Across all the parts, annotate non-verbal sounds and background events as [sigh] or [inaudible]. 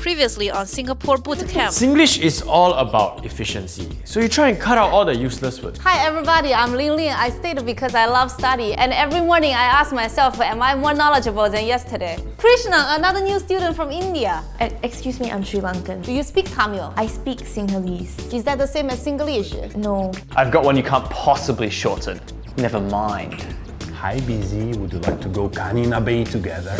previously on Singapore Boot Camp. Singlish is all about efficiency, so you try and cut out all the useless words. Hi everybody, I'm Ling Ling. I stayed because I love study and every morning I ask myself, am I more knowledgeable than yesterday? Krishna, another new student from India. Uh, excuse me, I'm Sri Lankan. Do you speak Tamil? I speak Sinhalese. Is that the same as Singlish? No. I've got one you can't possibly shorten. Never mind. Hi, Busy. Would you like to go Kanina Bay together?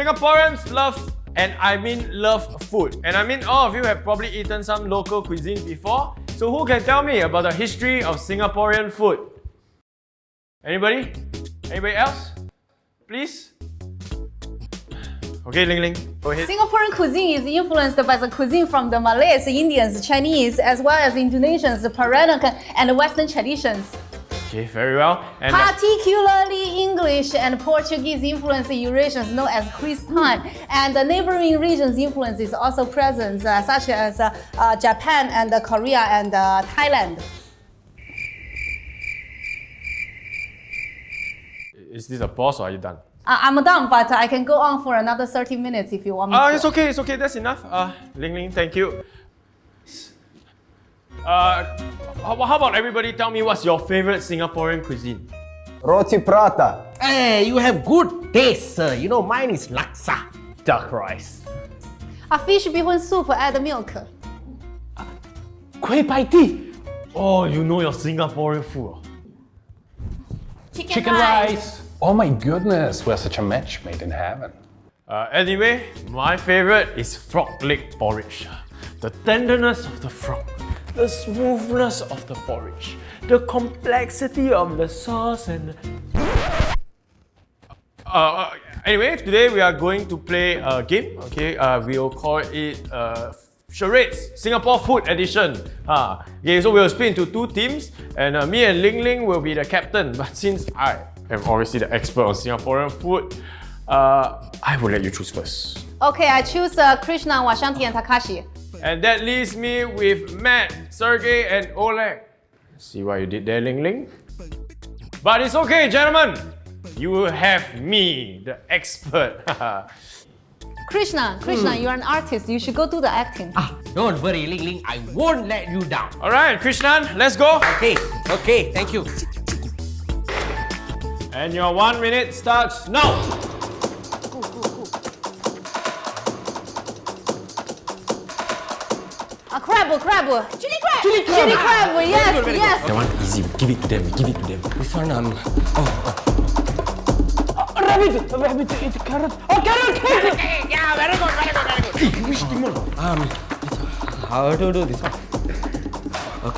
Singaporeans love, and I mean love food. And I mean all of you have probably eaten some local cuisine before. So who can tell me about the history of Singaporean food? Anybody? Anybody else? Please? Okay, Ling Ling, go ahead. Singaporean cuisine is influenced by the cuisine from the Malays, Indians, Chinese, as well as Indonesians, the Peranakan, and Western traditions. Okay, very well. And Particularly English and Portuguese influence in Eurasians known as Kristang, and the neighboring regions' influence is also present, uh, such as uh, uh, Japan and uh, Korea and uh, Thailand. is this a pause or are you done? Uh, I'm done, but I can go on for another 30 minutes if you want me Uh, to. it's okay, it's okay, that's enough. Uh, Ling Ling, thank you. Uh, how, how about everybody tell me what's your favorite Singaporean cuisine? Roti prata. Hey, you have good taste, sir. You know, mine is laksa. Duck rice. A fish bihun soup, add the milk. Kueh pie tee. Oh, you know your Singaporean food. Chicken, Chicken rice. Oh my goodness, we're such a match made in heaven. Uh, anyway, my favorite is frog leg porridge. The tenderness of the frog, the smoothness of the porridge, the complexity of the sauce and... Uh, uh, anyway, today we are going to play a game, okay? Uh, we'll call it uh, Charades, Singapore Food Edition. Uh, okay, so we'll split into two teams and uh, me and Ling Ling will be the captain. [laughs] But since I am obviously the expert on Singaporean food, uh, I will let you choose first. Okay, I choose uh, Krishna, Washanti, and Takashi. And that leaves me with Matt, Sergey, and Oleg. See what you did there, Ling Ling? But it's okay, gentlemen. You will have me, the expert. [laughs] Krishna, Krishna, you're an artist. You should go do the acting. Ah, don't worry, Ling Ling. I won't let you down. Alright, Krishnan, let's go. Okay, okay, thank you. And your one minute starts now. A crab, crab. Chili crab. Chili crab. Chili crab. Yes, yes. That one easy. Give it to them. Give it to them. This one, um, oh, Rabbit! Rabbit, eat carrot. Oh, carrot! carrot. [laughs] yeah, very good, very good, very good. Which demon? Um, how to do this one?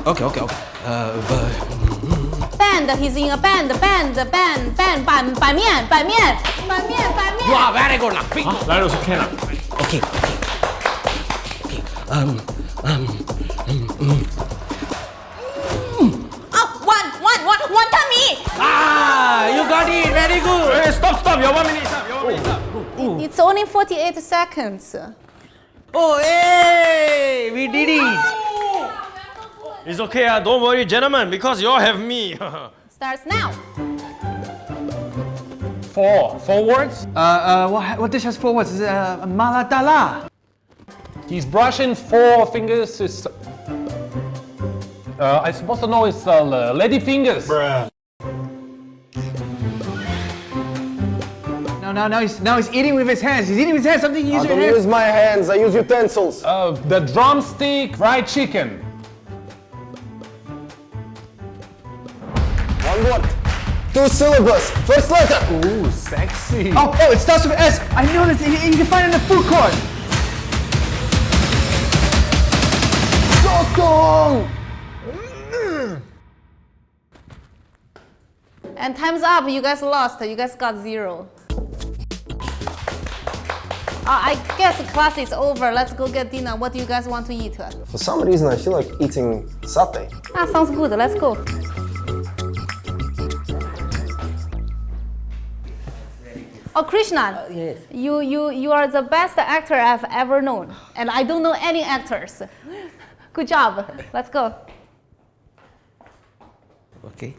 Okay, okay, okay. Uh, but, Band. He's in a band. Band. Band. Band. 板板面板面板面板面。 wow, very good, lah. Big. That also can. ah. Okay, okay. Okay, um, um, um, um. Oh, one, one, one, one tummy. Ah, you got it, very good. Hey, stop, stop. Your one minute is up. Your one minute is up. It's only 48 seconds. Oh, hey, we did it. It's okay. ah. Don't worry, gentlemen, because you all have me. [laughs] Starts now. Four. Four words? Uh, uh, what, what dish has four words? Is it uh, maladala? He's brushing four fingers. It's, uh, I'm supposed to know it's uh, lady fingers. No, no, no. He's, no, he's eating with his hands. He's eating with his hands. Something you I use your don't hands. use my hands, I use utensils. Uh, the drumstick fried chicken. One word. Two syllables. First letter. Ooh, sexy. Oh, oh, it starts with S. I know this. You, you can find it in the food court. Sotong. And time's up. You guys lost. You guys got zero. Uh, I guess class is over. Let's go get dinner. What do you guys want to eat? For some reason, I feel like eating satay. Ah, sounds good. Let's go. Oh, Krishna. yes. You, you, you are the best actor I've ever known. And I don't know any actors. Good job. Let's go. Okay.